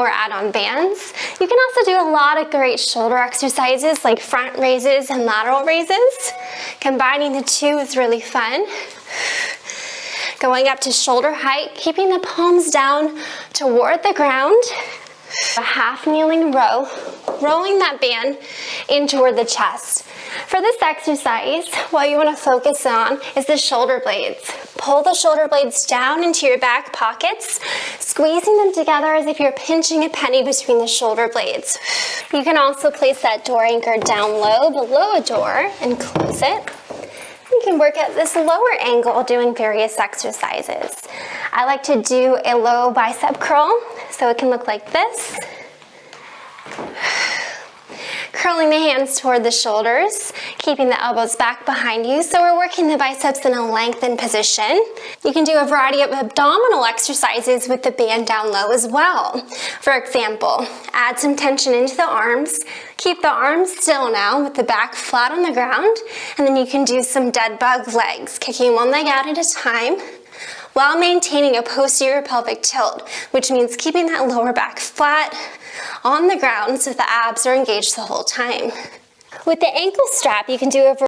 or add on bands. You can also do a lot of great shoulder exercises like front raises and lateral raises. Combining the two is really fun. Going up to shoulder height, keeping the palms down toward the ground. A half kneeling row, rolling that band in toward the chest. For this exercise, what you want to focus on is the shoulder blades. Pull the shoulder blades down into your back pockets, squeezing them together as if you're pinching a penny between the shoulder blades. You can also place that door anchor down low below a door and close it. You can work at this lower angle doing various exercises. I like to do a low bicep curl, so it can look like this. Curling the hands toward the shoulders, keeping the elbows back behind you. So we're working the biceps in a lengthened position. You can do a variety of abdominal exercises with the band down low as well. For example, add some tension into the arms. Keep the arms still now with the back flat on the ground. And then you can do some dead bug legs, kicking one leg out at a time while maintaining a posterior pelvic tilt, which means keeping that lower back flat on the ground so the abs are engaged the whole time. With the ankle strap, you can do a